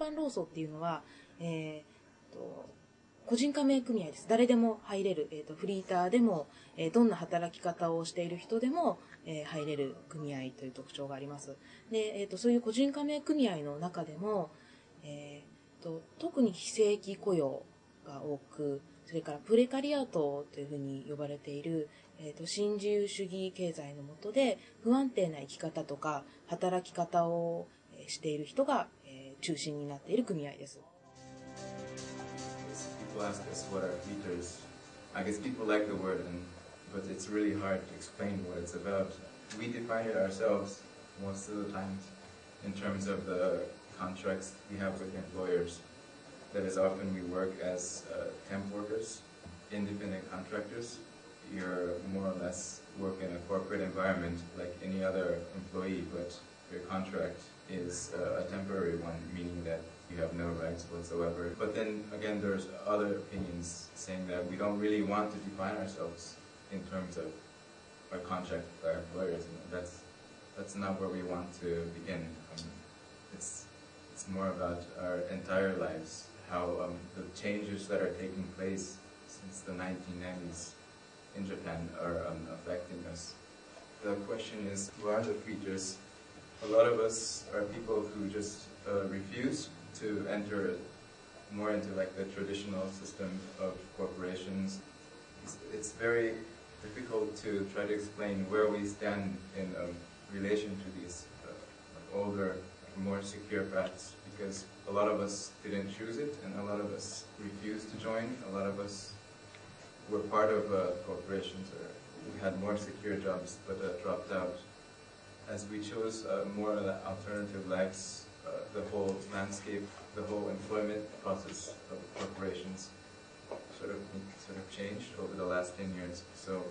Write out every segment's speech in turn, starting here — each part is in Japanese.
般労組っていうのは、えーと個人加盟組合です。誰でも入れる、えーとフリーターでも、えーどんな働き方をしている人でも、えー入れる組合という特徴があります。で、えーとそういう個人加盟組合の中でも、えーと特に非正規雇用が多く、それからプレカリアートというふうに呼ばれている、えーと新自由主義経済の下で不安定な生き方とか働き方をしている人が、中心になっている組合です。 People ask us what are features. I guess people like the word, and, but it's really hard to explain what it's about. We define it ourselves most of the times in terms of the contracts we have with employers. That is often we work as uh, temp workers, independent contractors. You're more or less work in a corporate environment like any other employee, but your contract is uh, a temporary one, meaning that you have no rights whatsoever. But then again, there's other opinions saying that we don't really want to define ourselves in terms of our contract with our employers. And that's that's not where we want to begin. Um, it's it's more about our entire lives, how um, the changes that are taking place since the 1990s in Japan are um, affecting us. The question is, who are the features? A lot of us are people who just uh, refuse to enter more into like the traditional system of corporations. It's, it's very difficult to try to explain where we stand in um, relation to these uh, older, more secure paths because a lot of us didn't choose it and a lot of us refused to join. A lot of us were part of uh, corporations or we had more secure jobs but uh, dropped out As we chose uh, more alternative lives, uh, the whole landscape, the whole employment process of corporations sort of sort of changed over the last 10 years. So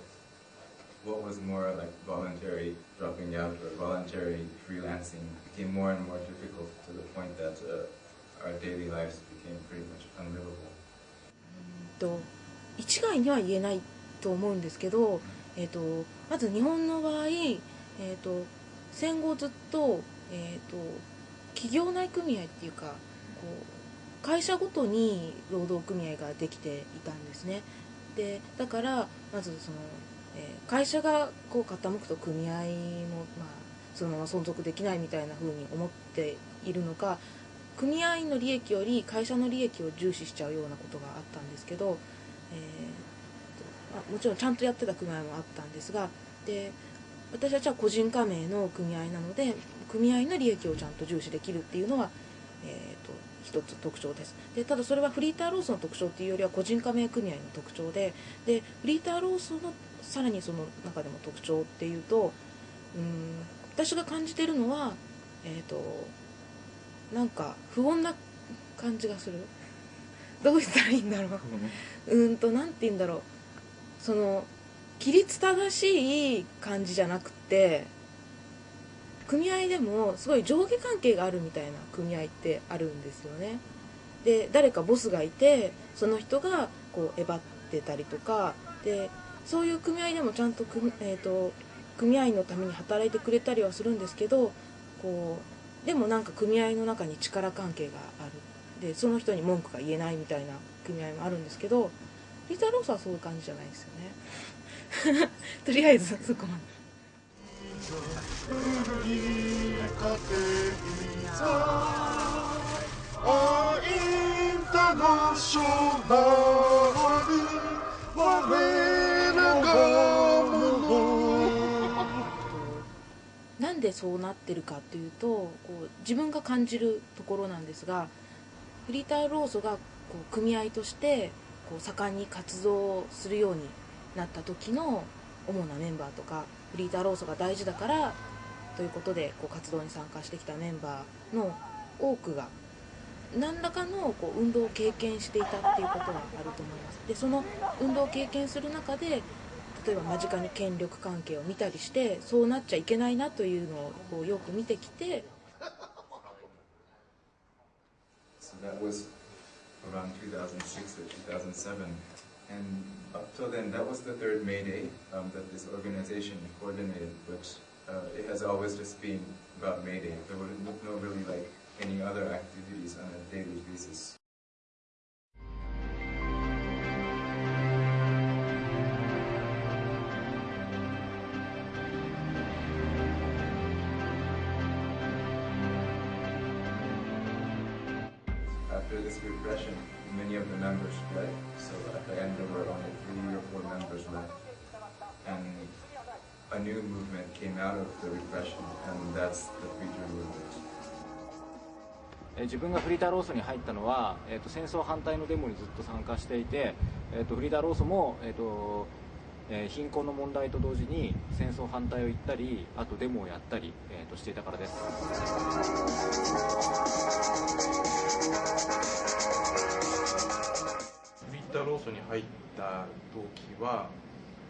what was more like voluntary dropping out or voluntary freelancing became more and more difficult to the point that uh, our daily lives became pretty much unlivable. と一概には言えないと思うんですけど、えー、とまず日本の場合、えー、と 戦後ずっと,、えー、と企業内組合っていうかこう会社ごとに労働組合ができていたんですね。でだからまずその、えー会社がこう傾くと組合も、まあ、そのまま存続できないみたいな風に思っているのか組合員の利益より会社の利益を重視しちゃうようなことがあったんですけど、えーとあもちろんちゃんとやってた組合もあったんですがで私たちは個人加盟の組合なので組合の利益をちゃんと重視できるっていうのは、えー、と一つ特徴です。でただそれはフリーターロースの特徴っていうよりは個人加盟組合の特徴ででフリーターロースのさらにその中でも特徴っていうとうん私が感じてるのはえっ、となんか不穏な感じがする。どう言ったらいいんだろう。うーんとなんて言うんだろう。その規律正しい感じじゃなくって組合でもすごい上下関係があるみたいな組合ってあるんですよね。で誰かボスがいてその人がこうえばってたりとかでそういう組合でもちゃんと組,、えー、と組合のために働いてくれたりはするんですけどこうでもなんか組合の中に力関係がある。でその人に文句が言えないみたいな組合もあるんですけどリータロースはそういう感じじゃないですよね。とりあえずそこまで。なんでそうなってるかっていうとこう自分が感じるところなんですがフリーター労組がこう組合としてこう盛んに活動するようになった時の主なメンバーとかフリーター労組が大事だからということでこう活動に参加してきたメンバーの多くが何らかのこう運動を経験していたっていうことがあると思います。でその運動を経験する中で例えば間近に権力関係を見たりしてそうなっちゃいけないなというのをこうよく見てきて So that was around 2006 or 2007 And up till then, that was the third May Day um, that this organization coordinated, but uh, it has always just been about May Day. There were no really like any other activities on a daily basis. After this repression, many of the members fled. So at the end, there were only three or four members left. And a new movement came out of the repression, and that's the Freedom Movement. 自分がフリーダーローソに入ったのは、えー、と戦争反対のデモにずっと参加していて、えー、とフリーダーローソも、えーとえー貧困の問題と同時に戦争反対を言ったりあとデモをやったり、えーとしていたからですフリッターローソに入った動機は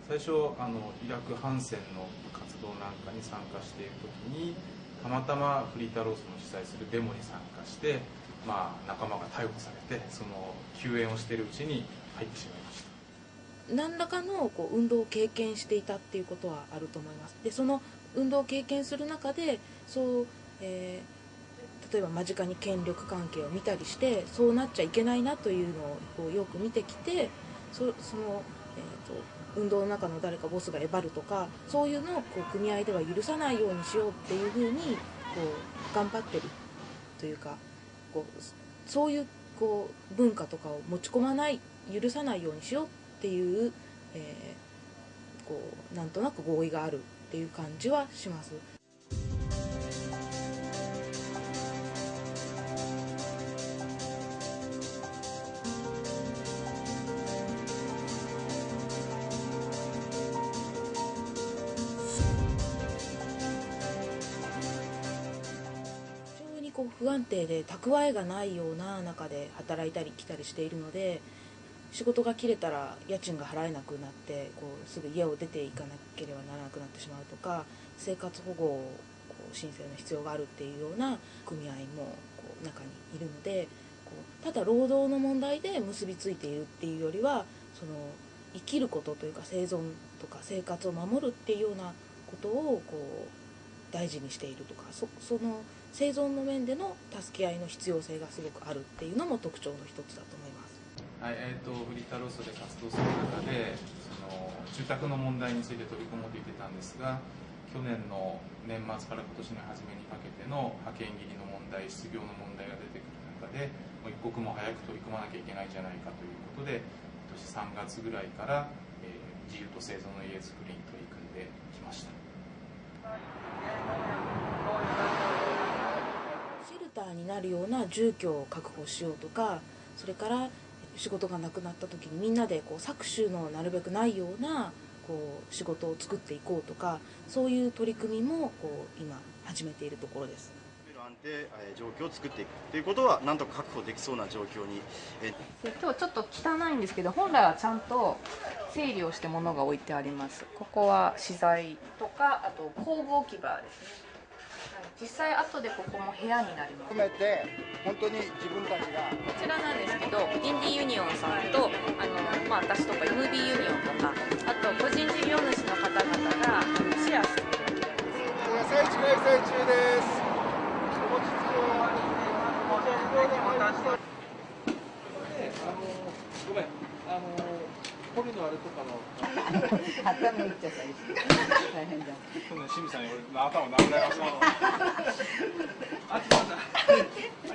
最初あのイラク反戦の活動なんかに参加している時にたまたまフリータローソの主催するデモに参加して、まあ、仲間が逮捕されてその救援をしているうちに入ってしまいました。何らかのこう運動を経験していたっていうことはあると思います。でその運動を経験する中でそう、えー例えば間近に権力関係を見たりしてそうなっちゃいけないなというのをよく見てきてそその、えー、と運動の中の誰かボスがえばるとかそういうのをこう組合では許さないようにしようっていうふうにこう頑張ってるというかこうそういうこう文化とかを持ち込まない許さないようにしようっていう、えーこうなんとなく合意があるっていう感じはします。不安定で蓄えがないような中で働いたり来たりしているので仕事が切れたら家賃が払えなくなってこうすぐ家を出ていかなければならなくなってしまうとか生活保護をこう申請の必要があるっていうような組合もこう中にいるのでこうただ労働の問題で結びついているっていうよりはその生きることというか生存とか生活を守るっていうようなことをこう大事にしているとかそその生存の面での助け合いの必要性がすごくあるっていうのも特徴の一つだと思います。はいえー、とフリータローソで活動する中でその住宅の問題について取り組もうと言ってたんですが去年の年末から今年の初めにかけての派遣切りの問題失業の問題が出てくる中でもう一刻も早く取り組まなきゃいけないんじゃないかということで今年3月ぐらいから、えー自由と生存の家づくりに取り組んできましたターになるような住居を確保しようとかそれから仕事がなくなった時にみんなでこう搾取のなるべくないようなこう仕事を作っていこうとかそういう取り組みもこう今始めているところです。安定えー状況を作っていくということはなんとか確保できそうな状況に、今日ちょっと汚いんですけど本来はちゃんと整理をして物が置いてあります。ここは資材とかあと工具置き場ですね。はい実際後でここも部屋になります。含めて本当に自分たちがこちらなんですけどインディユニオンさんとあの、まあ、私とか MB ユニオンとかあと個人事業主の方々がシェアしてる野菜地開催中です。ごめん、あのポリのあれとかの、頭打っちゃったりして大変だ清水さんに俺の頭を殴られました。あ、ちょっ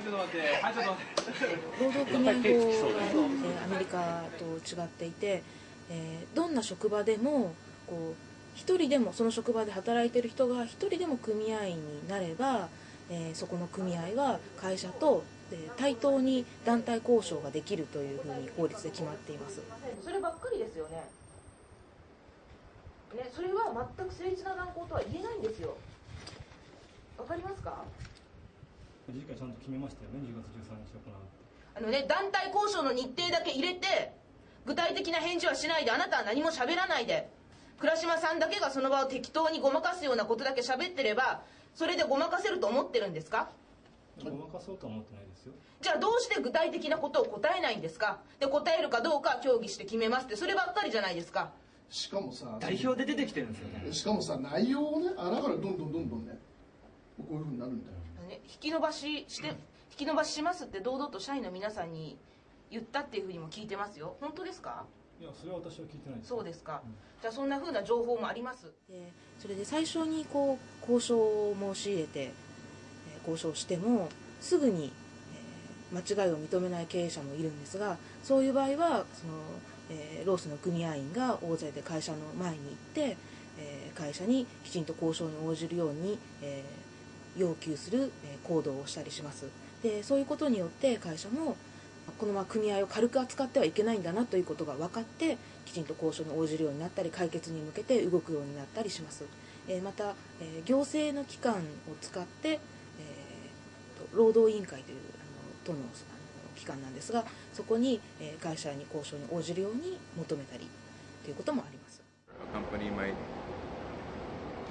と待って、はい、ちょっと待って、はい、ちょっと待って。労働組合法、えーアメリカと違っていて、えーどんな職場でもこう一人でもその職場で働いてる人が一人でも組合員になれば、えーそこの組合は会社と、えー対等に団体交渉ができるというふうに法律で決まっています。そればっかりですよね。ねそれは全く誠実な断交とは言えないんですよ。わかりますか？次回ちゃんと決めましたよね2月13日行うあのね、団体交渉の日程だけ入れて、具体的な返事はしないで、あなたは何も喋らないで、倉島さんだけがその場を適当にごまかすようなことだけ喋ってれば、それでごまかせると思ってるんですか？ごまかそうとは思ってないですよ。じゃあどうして具体的なことを答えないんですか？で答えるかどうか協議して決めますって。そればっかりじゃないですか。しかもさ代表で出てきてるんですよね。しかもさ内容をねあだからどんどんどんどんねこういうふうになるんだよね引き延ばしして引き延ばししますって堂々と社員の皆さんに言ったっていうふうにも聞いてますよ。本当ですか？いやそれは私は聞いてないです。そうですか、じゃあそんなふうな情報もあります？でそれで最初にこう交渉を申し入れて、えー交渉してもすぐに、えー間違いを認めない経営者もいるんですがそういう場合はその、えーロースの組合員が大勢で会社の前に行って、えー会社にきちんと交渉に応じるように、えー要求する、えー行動をしたりします。でそういうことによって会社もこのまま組合を軽く扱ってはいけないんだなということが分かってきちんと交渉に応じるようになったり解決に向けて動くようになったりします、えーまた、えー行政の機関を使って、労働委員会というあの都のあの機関なんですがそこに、えー会社に交渉に応じるように求めたりということもあります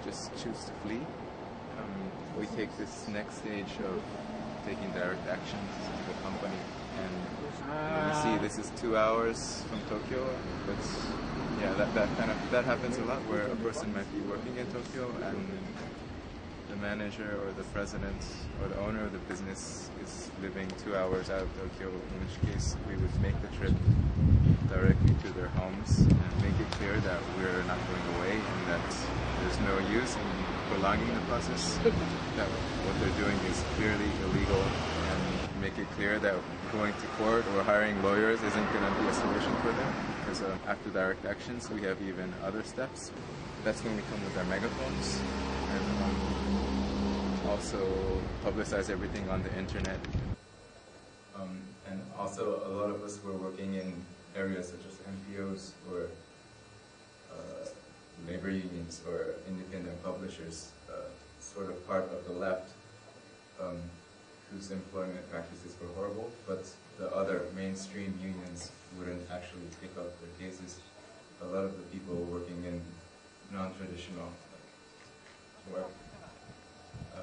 just choose to flee. Um, we take this next stage of taking direct actions to the company, and you see this is two hours from Tokyo. But yeah, that, that kind of that happens a lot where a person might be working in Tokyo and manager or the president or the owner of the business is living two hours out of Tokyo, in which case we would make the trip directly to their homes and make it clear that we're not going away and that there's no use in prolonging the process, that what they're doing is clearly illegal and make it clear that going to court or hiring lawyers isn't going to be a solution for them. Because uh, after direct actions, we have even other steps. That's when we come with our megaphones also publicize everything on the internet. Um, and also, a lot of us were working in areas such as NPOs or uh, labor unions or independent publishers, uh, sort of part of the left, um, whose employment practices were horrible, but the other mainstream unions wouldn't actually pick up their cases. A lot of the people working in non-traditional work uh,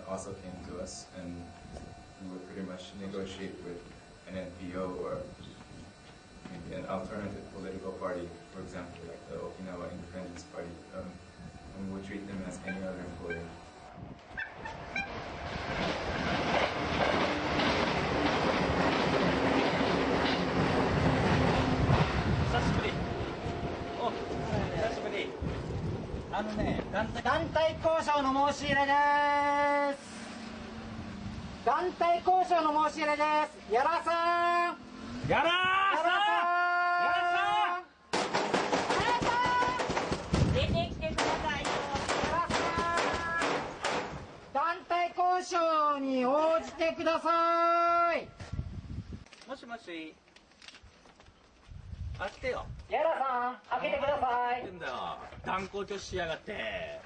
also came to us, and we would pretty much negotiate with an NPO or maybe an alternative political party, for example, like the Okinawa Independence Party, um, and we would treat them as any other employee. 久しぶりお久しぶりあのね団体団体交渉の申し入れです 団体交渉の申し入れです。やらさん。やらさん。やらさん。出てきてください。よ団体交渉に応じてください。もしもし。開けてよ。やらさん開けてください。んだよ。断固拒否しやがって。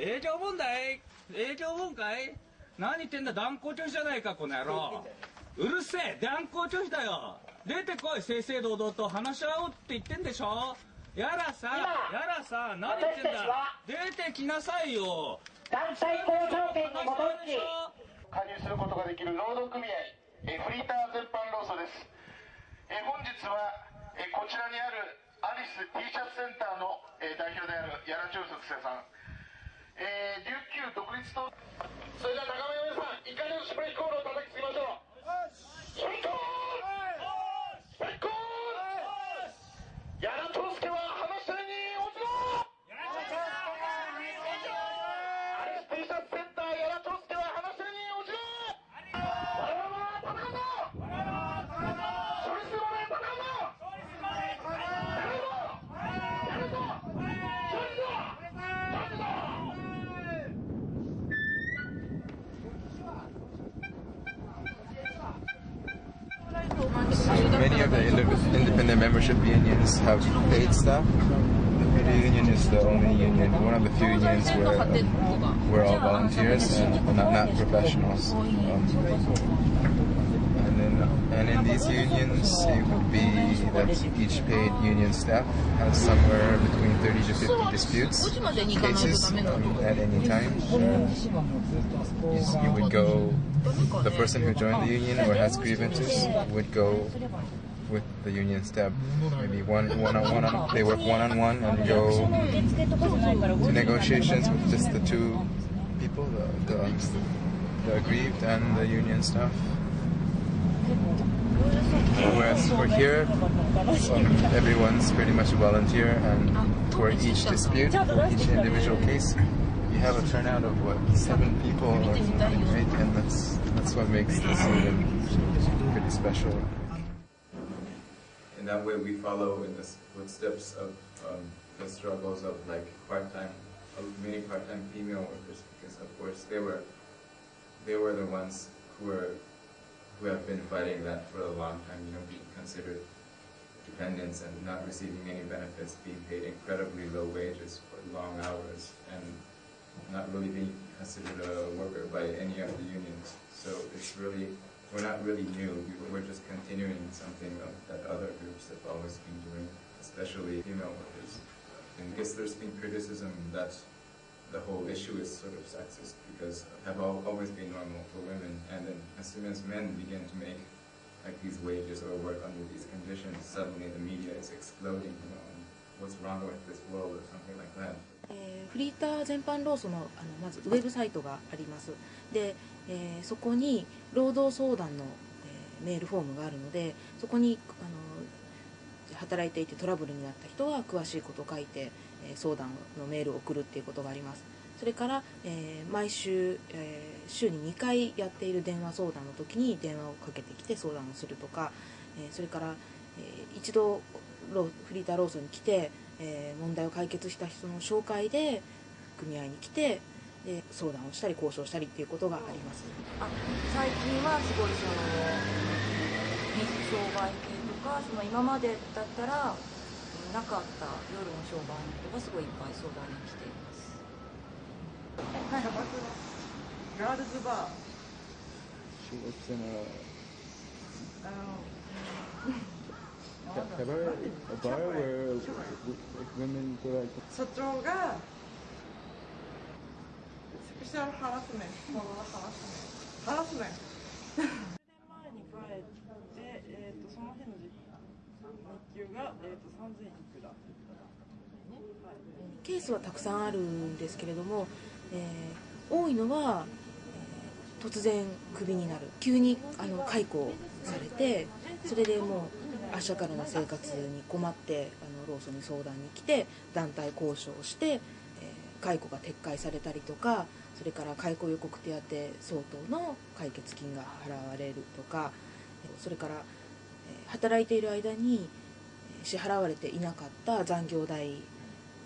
営業問題営業問題何言ってんだ断固拒否じゃないかこの野郎。うるせえ断固拒否だよ。出てこい正々堂々と話し合おうって言ってんでしょ。やらさやらさ何言ってんだ。出てきなさいよ。団体交渉権に基づき加入することができる労働組合えーフリーター全般労組です。えー本日はえーこちらにあるアリス T シャツセンターのえー代表である柳長作生さんえー琉球独立党それでは仲間の皆さんいかにもスプレーコールを叩きつけましょう membership unions have paid staff. The Union is the only union, one of the few unions where um, we're all volunteers and not, not professionals. Um, and, in, these unions, it would be that each paid union staff has somewhere between 30 to 50 disputes cases um, at any time. You would go the person who joined the union or has grievances would go with the union staff. Maybe one one on one on they work one on one and go to negotiations with just the two people, the the, the aggrieved and the union staff. Whereas for here, um, everyone's pretty much a volunteer, and for each dispute, for each individual case, you have a turnout of what seven people or something, right? And that's that's what makes this even pretty special. In that way, we follow in the footsteps of um, the struggles of like part-time, many part-time female workers, because of course they were they were the ones who were who have been fighting that for a long time. You know, being considered dependents and not receiving any benefits, being paid incredibly low wages for long hours, and not really being considered a worker by any of the unions. So it's really, we're not really new. We're just continuing something that other groups have always been doing, especially female workers. And I guess there's been criticism that the whole issue is sort of sexist because have all, always been normal for women, and then as soon as men begin to make like these wages or work under these conditions, suddenly the media is exploding, you know, and what's wrong with this world or something like that. えーフリーター全般労組のあのまずウェブサイトがありますで、 えーそこに労働相談の、えーメールフォームがあるのでそこにあの働いていてトラブルになった人は詳しいことを書いて、えー相談のメールを送るっていうことがあります。それから、えー毎週、えー週に2回やっている電話相談の時に電話をかけてきて相談をするとか、えーそれから、えー一度フリーター労組に来て、えー問題を解決した人の紹介で組合に来てで相談をしたり交渉したりっていうことがあります。あ最近はすごいその水商売系とかその今までだったらなかった夜の商売の人がすごいいっぱい相談に来ています。ガールズバー。She works in a あの women go like 社長がハラスメント、ハラスメント、ハラスメント。前に帰って、えー、とその日の日給が、えー、と3000いくら。ケースはたくさんあるんですけれども、えー多いのは、えー突然クビになる急にあの解雇されてそれでもう明日からの生活に困ってあの労組に相談に来て団体交渉をして、解雇が撤回されたりとかそれから解雇予告手当相当の解決金が払われるとかそれから働いている間に支払われていなかった残業代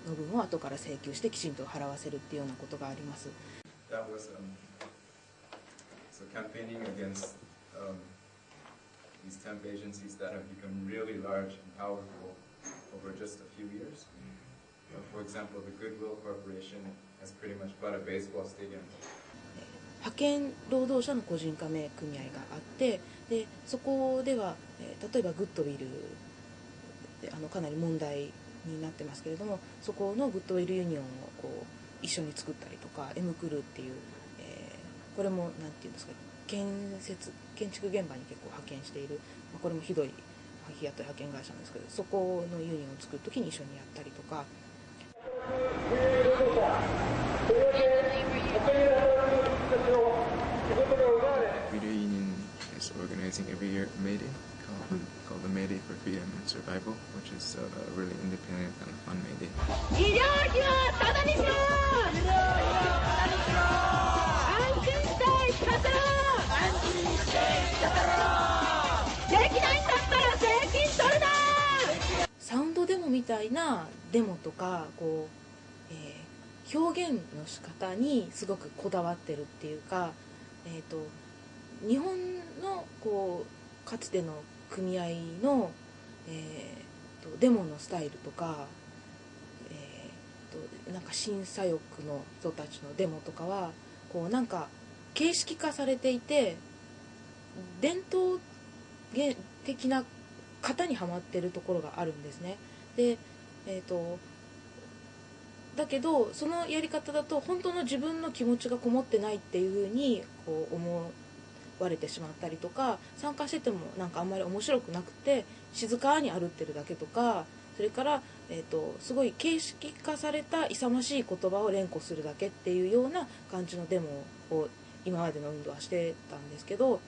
の分を後から請求してきちんと払わせるっていうようなことがあります。Uh, for example, the Goodwill Corporation has pretty much bought a baseball stadium. 派遣労働者の個人加盟組合があってでそこでは、えー例えばグッドウィルであのかなり問題になってますけれどもそこのグッドウィルユニオンをこう一緒に作ったりとか M クルーっていう、えーこれもなんていうんですか建設建築現場に結構派遣している、まあこれもひどい日雇い派遣会社なんですけどそこのユニオンを作る時に一緒にやったりとか Freedom Union is organizing every year May Day, called, called the May Day for Freedom and Survival, which is a, a really independent and fun May Day. 医療費はタダにしろ医療費はタダにしろ安心して生きさせろ安心して生きさせろできないんだったら税金取るなサウンドデモみたいなデモとかこう、えー表現の仕方にすごくこだわってるっていうか、えー、と日本のこうかつての組合の、えー、とデモのスタイルとか、えー、となんか審査欲の人たちのデモとかはこうなんか形式化されていて伝統的な型にはまってるところがあるんですね。でえっ、とだけどそのやり方だと本当の自分の気持ちがこもってないっていうふうにこう思割れてしまったりとか参加しててもなんかあんまり面白くなくて静かに歩ってるだけとかそれから、えー、とすごい形式化された勇ましい言葉を連呼するだけっていうような感じのデモを今までの運動はしてたんですけど、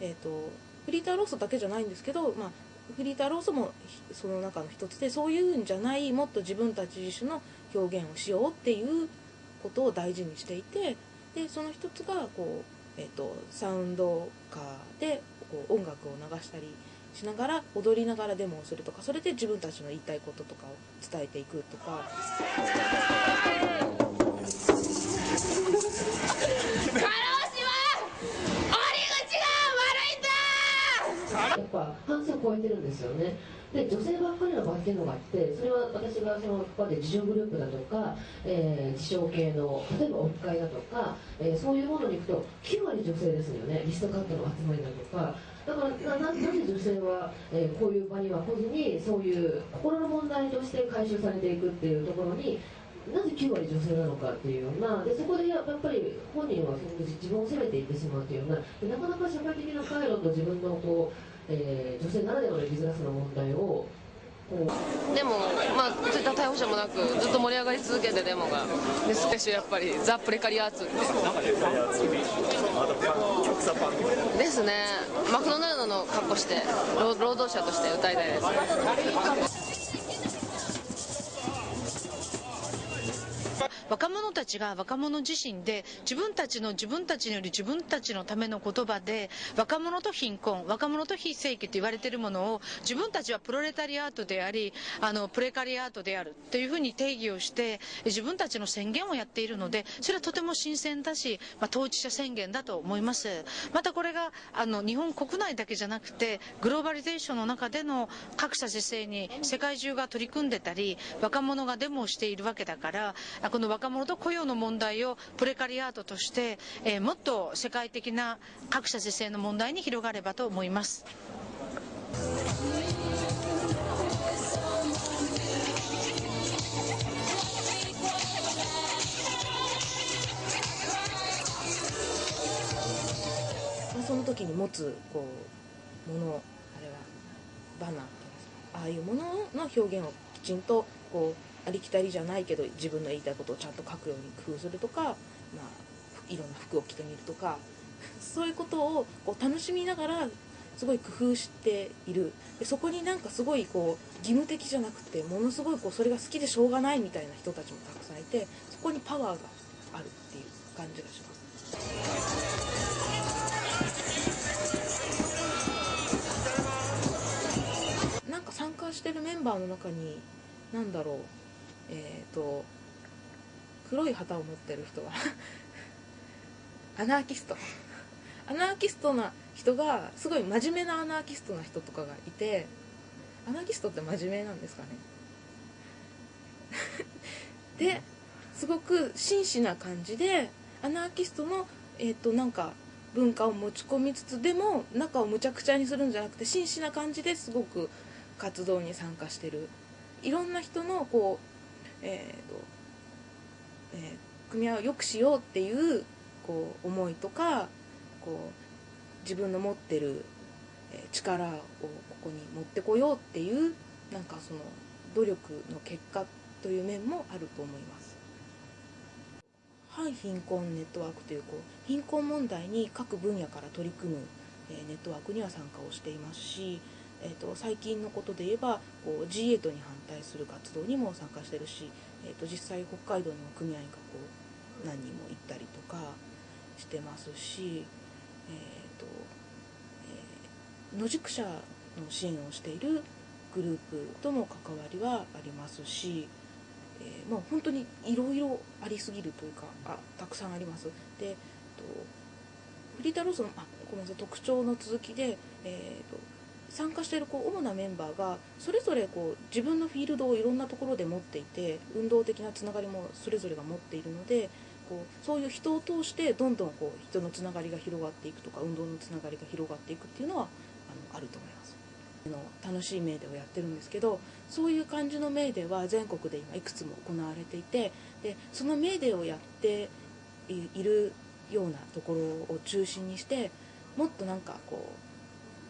えー、とフリーターローソだけじゃないんですけど、まあ、フリーターローソもその中の一つでそういうんじゃないもっと自分たち自身の表現をしようっていうことを大事にしていてでその一つがこう、えー、とサウンドカーでこう音楽を流したりしながら踊りながらデモをするとかそれで自分たちの言いたいこととかを伝えていくとか。やっぱ半数超えてるんですよね。で女性ばっかりの場合っていうのがあってそれは私がそのここで自助グループだとか、えー、自傷系の例えばオフ会だとか、えー、そういうものに行くと9割女性ですよね。リストカットの集まりだとか。だからななぜ女性は、えー、こういう場には来ずにそういう心の問題として回収されていくっていうところになぜ9割女性なのかっていうような。でそこでやっぱり本人はその自分を責めていってしまうというような。なかなか社会的な回路と自分のこう、えー、女性ならではの生きづらさの問題をでも、まあ、そういった逮捕者もなくずっと盛り上がり続けてデモがですしやっぱりザ・プレカリアーツってですね。マクドナルドの格好して労労働者として歌いたいです若者たちが若者自身で自分たちの自分たちにより自分たちのための言葉で若者と貧困若者と非正規と言われているものを自分たちはプロレタリアートでありあのプレカリアートであるというふうに定義をして自分たちの宣言をやっているのでそれはとても新鮮だし、まあ、当事者宣言だと思います。またこれがあの日本国内だけじゃなくてグローバリゼーションの中での格差是正に世界中が取り組んでたり若者がデモをしているわけだからこの若者と雇用の問題をプレカリアートとして、え、もっと世界的な格差是正の問題に広がればと思います。その時に持つこうものあれはバナーああいうものの表現をきちんとこうありきたりじゃないけど自分の言いたいことをちゃんと書くように工夫するとか、まあ、いろんな服を着てみるとか そういうことをこう楽しみながらすごい工夫しているでそこになんかすごいこう義務的じゃなくてものすごいこうそれが好きでしょうがないみたいな人たちもたくさんいてそこにパワーがあるっていう感じがします。なんか参加してるメンバーの中に何だろうえっ、ー、と黒い旗を持ってる人は アナーキスト。アナーキストな人がすごい真面目なアナーキストな人とかがいてアナーキストって真面目なんですかね。ですごく真摯な感じでアナーキストのえっ、ー、となんか文化を持ち込みつつでも中をむちゃくちゃにするんじゃなくて真摯な感じですごく活動に参加してる。いろんな人のこう、えーとえー、組み合わを良くしようっていうこう思いとかこう自分の持ってる力をここに持ってこようっていうなんかその努力の結果という面もあると思います。反貧困ネットワークというこう貧困問題に各分野から取り組む、ネットワークには参加をしていますし、えーと、最近のことで言えばこう G8 に反対する活動にも参加してるし、えーと、実際北海道にも組合がこう何人も行ったりとかしてますし、えーとえー、野宿者の支援をしているグループとも関わりはありますし、えー、もう本当にいろいろありすぎるというかあたくさんあります。でとフリータローソのあごめんなさい特徴の続きで、えーと参加しているこう主なメンバーがそれぞれこう自分のフィールドをいろんなところで持っていて運動的なつながりもそれぞれが持っているのでこうそういう人を通してどんどんこう人のつながりが広がっていくとか運動のつながりが広がっていくっていうのはあのあると思います。の楽しいメーデをやってるんですけどそういう感じのメーデは全国で今いくつも行われていてでそのメーデをやっているようなところを中心にしてもっとなんかこう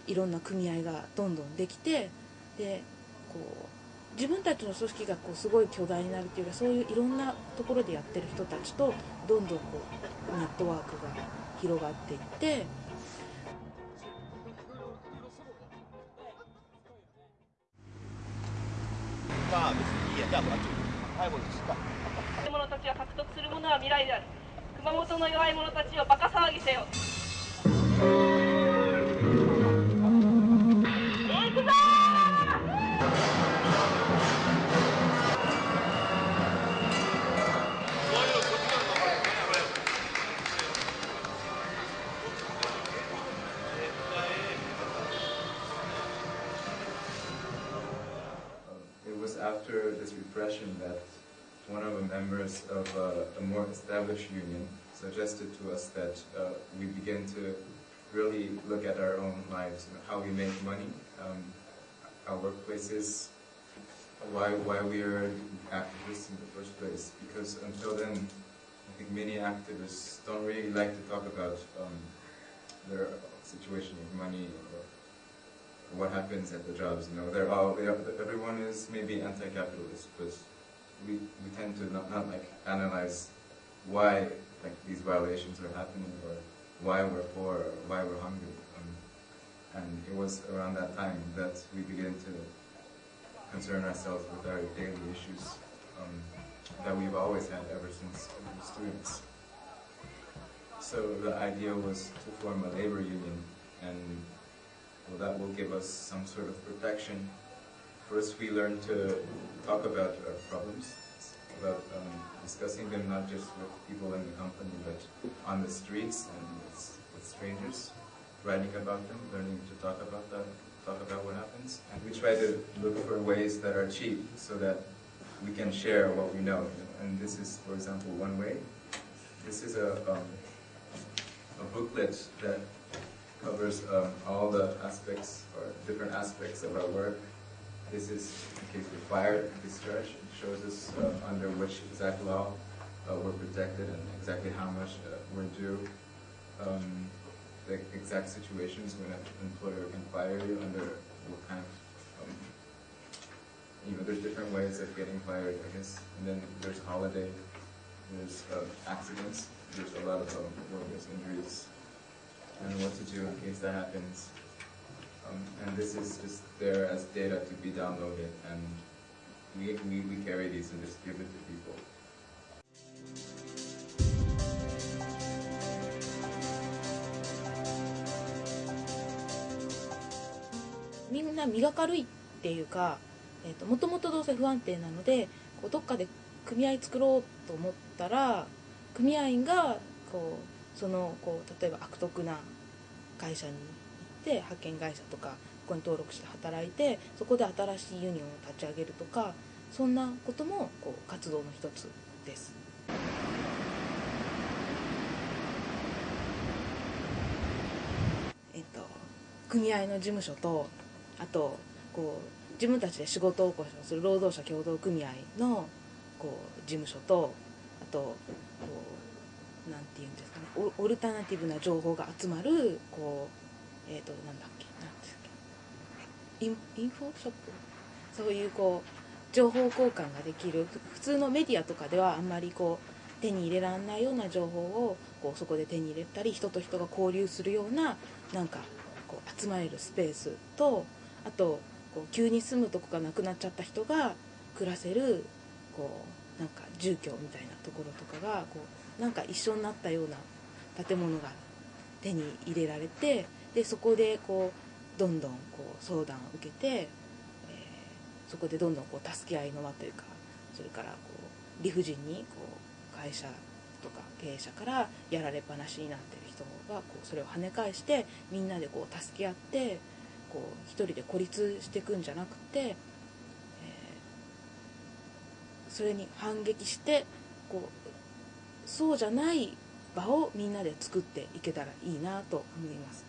いろんな組合がどんどんできてでこう自分たちの組織がこうすごい巨大になるっていうかそういういろんなところでやってる人たちとどんどんこうネットワークが広がっていって。まあ別にいいや。じゃあもうあっち。はいもうですか若者たちが獲得するものは未来である。熊本の弱い者たちをバカ騒ぎせよ that one of the members of uh, a more established union suggested to us that uh, we begin to really look at our own lives, you know, how we make money, um, our workplaces, why why we are activists in the first place. Because until then, I think many activists don't really like to talk about um, their situation with money what happens at the jobs. You know, they're all they are, everyone is maybe anti-capitalist, but we we tend to not, not like analyze why like these violations are happening or why we're poor or why we're hungry. Um, and it was around that time that we began to concern ourselves with our daily issues um, that we've always had ever since we were students. So the idea was to form a labor union and well, that will give us some sort of protection. First, we learn to talk about our problems, about um, discussing them not just with people in the company, but on the streets and with, with strangers, writing about them, learning to talk about that, talk about what happens. And we try to look for ways that are cheap so that we can share what we know. And this is, for example, one way. This is a, um, a booklet that covers um, all the aspects or different aspects of our work. This is in case we're fired, discharge. It shows us uh, under which exact law uh, we're protected and exactly how much uh, we're due. Um, the exact situations when an employer can fire you under what kind of, um, you know, there's different ways of getting fired, I guess. And then there's holiday, there's uh, accidents, there's a lot of um, workers' injuries and what to do in case that happens. Um, and this is just there as data to be downloaded, and we, we, we carry these and just give it to people. みんな身が軽いっていうかえー、ともともとどうせ不安定なのでこうどっかで組合作ろうと思ったら組合員がこうそのこう例えば悪徳な会社に行って派遣会社とかここに登録して働いてそこで新しいユニオンを立ち上げるとかそんなこともこう活動の一つです。えっと、組合の事務所とあとこう自分たちで仕事を起こしする労働者協同組合のこう事務所とあとこうなんていうんですかね。オルタナティブな情報が集まるこうえっ、となんだっけなんですっけ。インインフォショップ？そういうこう情報交換ができる。普通のメディアとかではあんまりこう手に入れられないような情報をこうそこで手に入れたり人と人が交流するようななんかこう集まれるスペースとあとこう急に住むとこがなくなっちゃった人が暮らせるこうなんか住居みたいなところとかがこうなんか一緒になったような建物が手に入れられてでそこでこうどんどんこう相談を受けて、えーそこでどんどんこう助け合いの輪というかそれからこう理不尽にこう会社とか経営者からやられっぱなしになってる人がこうそれを跳ね返してみんなでこう助け合ってこう一人で孤立していくんじゃなくて、えーそれに反撃してこうそうじゃない場をみんなで作っていけたらいいなと思います。